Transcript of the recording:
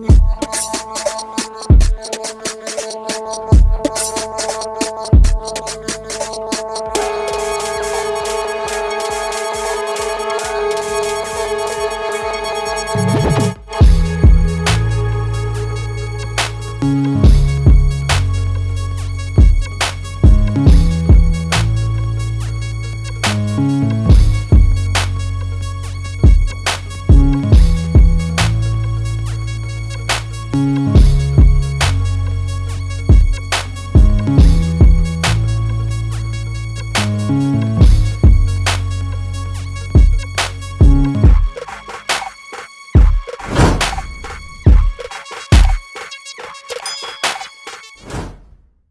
Yeah.